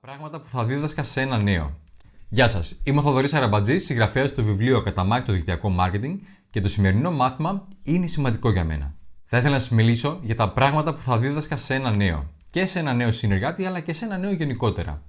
πράγματα που θα δίδασκα σε ένα νέο. Γεια σας, είμαι ο Θοδωρής Αραμπατζή, συγγραφέας του βιβλίου Καταμάκη το δικτυακό marketing και το σημερινό μάθημα είναι σημαντικό για μένα. Θα ήθελα να σας μιλήσω για τα πράγματα που θα δίδασκα σε ένα νέο. Και σε ένα νέο συνεργάτη, αλλά και σε ένα νέο γενικότερα.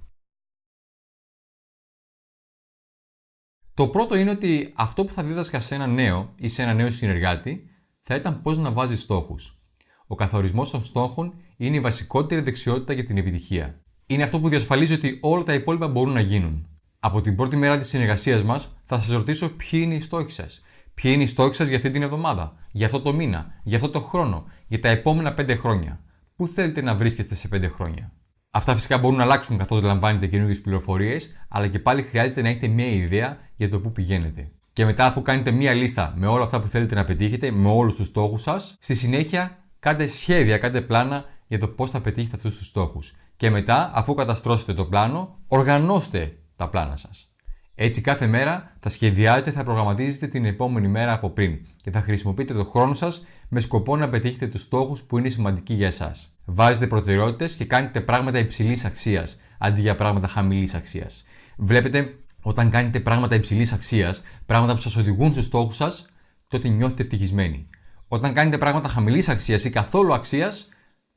Το πρώτο είναι ότι αυτό που θα δίδασκα σε ένα νέο ή σε ένα νέο συνεργάτη θα ήταν πώς να βάζει στόχους. Ο καθορισμός των στόχων είναι η βασικότερη δεξιότητα για την επιτυχία είναι αυτό που διασφαλίζει ότι όλα τα υπόλοιπα μπορούν να γίνουν. Από την πρώτη μέρα της συνεργασίας μας, θα σας ρωτήσω ποιοι είναι οι στόχοι σας. Ποιοι είναι οι στόχοι σας για αυτή την εβδομάδα, για αυτό το μήνα, για αυτό το χρόνο, για τα επόμενα 5 χρόνια. Πού θέλετε να βρίσκεστε σε 5 χρόνια; Αυτά φυσικά μπορούν να αλλάξουν καθώς λαμβάνετε καινούργιες πληροφορίες, αλλά και πάλι χρειάζεται να έχετε μια ιδέα για το πού πηγαίνετε. Και μετά, αφού κάνετε μια λίστα με όλα αυτά που θέλετε να πετύχετε, με όλους τους στόχους σας, στη συνέχεια κάντε σχέδια, κάντε πλάνα για το πώς θα πετύχετε αυτούς τους στόχους. Και μετά, αφού καταστρώσετε το πλάνο, οργανώστε τα πλάνα σας. Έτσι, κάθε μέρα θα σχεδιάζετε, θα προγραμματίζετε την επόμενη μέρα από πριν και θα χρησιμοποιείτε το χρόνο σας με σκοπό να πετύχετε τους στόχους που είναι σημαντικοί για εσάς. Βάζετε προτεραιότητες και κάνετε πράγματα υψηλής αξίας αντί για πράγματα χαμηλής αξίας. Βλέπετε, όταν κάνετε πράγματα υψηλής αξίας, πράγματα που σας οδηγούν στους στόχους σας, τότε νιώθετε ευτυχισμένοι. Όταν κάνετε πράγματα χαμηλής αξίας ή καθόλου αξίας,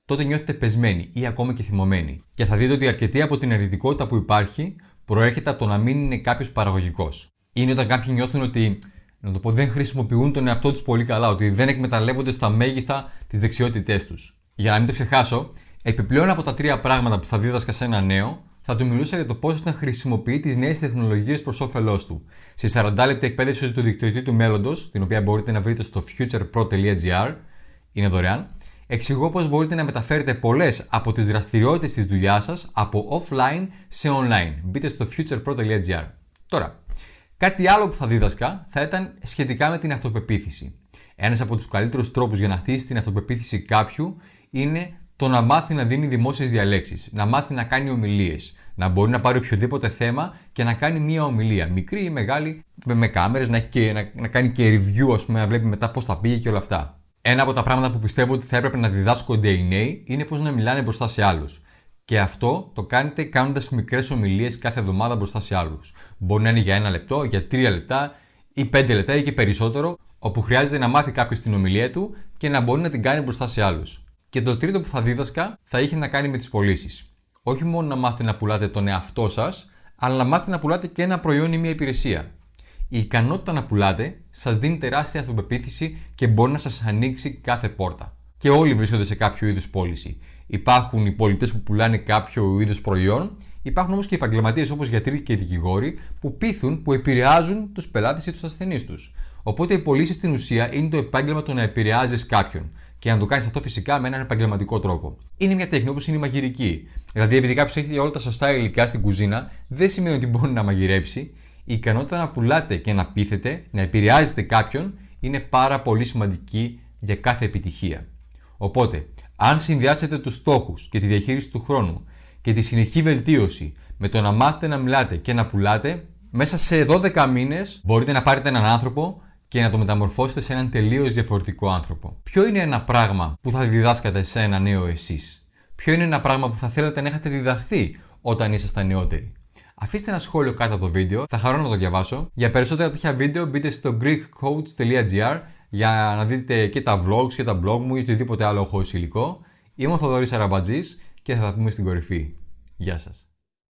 τότε νιώθετε πεσμένοι ή ακόμα και θυμωμένοι. Και θα δείτε ότι αρκετή από την αρνητικότητα που υπάρχει προέρχεται από το να μην είναι κάποιος παραγωγικός. Είναι όταν κάποιοι νιώθουν ότι να το πω, δεν χρησιμοποιούν τον εαυτό τους πολύ καλά, ότι δεν εκμεταλλεύονται στα μέγιστα τις δεξιότητές τους. Για να μην το ξεχάσω, επιπλέον από τα τρία πράγματα που θα δίδασκα σε ένα νέο, θα του μιλούσα για το πώς να χρησιμοποιεί τις νέες τεχνολογίες προς όφελός του. Στη 40 λεπτή εκπαίδευση του δικτυωτή του μέλλοντος, την οποία μπορείτε να βρείτε στο futurepro.gr, είναι δωρεάν, εξηγώ πώς μπορείτε να μεταφέρετε πολλές από τις δραστηριότητες της δουλειάς σας από offline σε online. Μπείτε στο futurepro.gr. Τώρα, κάτι άλλο που θα δίδασκα θα ήταν σχετικά με την αυτοπεποίθηση. Ένας από τους καλύτερους τρόπους για να χτίσει την αυτοπεποίθηση κάποιου είναι το να μάθει να δίνει δημόσιες διαλέξεις, να μάθει να κάνει ομιλίες, να μπορεί να πάρει οποιοδήποτε θέμα και να κάνει μία ομιλία, μικρή ή μεγάλη, με κάμερες, να, να, να κάνει και review, ας πούμε, να βλέπει μετά πώς τα πήγε και όλα αυτά. Ένα από τα πράγματα που πιστεύω ότι θα έπρεπε να διδάσκονται οι νέοι είναι πώς να μιλάνε μπροστά σε άλλους. Και αυτό το κάνετε κάνοντας μικρές ομιλίες κάθε εβδομάδα μπροστά σε άλλους. Μπορεί να είναι για ένα λεπτό, για τρία λεπτά ή πέντε λεπτά ή και περισσότερο, όπου χρειάζεται να μάθει κάποιος την ομιλία του και να μπορεί να την κάνει μπροστά σε άλλους. Και το τρίτο που θα δίδασκα θα είχε να κάνει με τις πωλήσεις. Όχι μόνο να μάθει να πουλάτε τον εαυτό σας, αλλά να μάθει να πουλάτε και ένα προϊόν ή μια υπηρεσία η ικανότητα να πουλάτε σας δίνει τεράστια αυτοπεποίθηση και μπορεί να σας ανοίξει κάθε πόρτα. Και όλοι βρίσκονται σε κάποιο είδους πώληση. Υπάρχουν οι πολιτές που πουλάνε κάποιο είδους προϊόν, υπάρχουν όμως και οι επαγγελματίες όπως γιατροί και οι δικηγόροι που πείθουν, που επηρεάζουν τους πελάτες ή τους ασθενείς τους. Οπότε οι πωλήσει στην ουσία είναι το επάγγελμα του να επηρεάζεις κάποιον. Και να το κάνεις αυτό φυσικά με έναν επαγγελματικό τρόπο. Είναι μια τέχνη όπως είναι η μαγειρική. Δηλαδή, επειδή κάποιος έχει όλα τα σωστά υλικά στην κουζίνα, δεν σημαίνει ότι μπορεί να μαγειρέψει η ικανότητα να πουλάτε και να πείθετε, να επηρεάζετε κάποιον, είναι πάρα πολύ σημαντική για κάθε επιτυχία. Οπότε, αν συνδυάσετε τους στόχους και τη διαχείριση του χρόνου και τη συνεχή βελτίωση με το να μάθετε να μιλάτε και να πουλάτε, μέσα σε 12 μήνες μπορείτε να πάρετε έναν άνθρωπο και να το μεταμορφώσετε σε έναν τελείως διαφορετικό άνθρωπο. Ποιο είναι ένα πράγμα που θα διδάσκατε σε ένα νέο εσείς; Ποιο είναι ένα πράγμα που θα θέλατε να έχετε διδαχθεί όταν ήσασταν νεότεροι; Αφήστε ένα σχόλιο κάτω από το βίντεο, θα χαρώ να το διαβάσω. Για περισσότερα τέτοια βίντεο μπείτε στο greekcoach.gr για να δείτε και τα vlogs και τα blog μου ή οτιδήποτε άλλο έχω υλικό. Είμαι ο Θοδωρής Αραμπατζής και θα τα πούμε στην κορυφή. Γεια σας.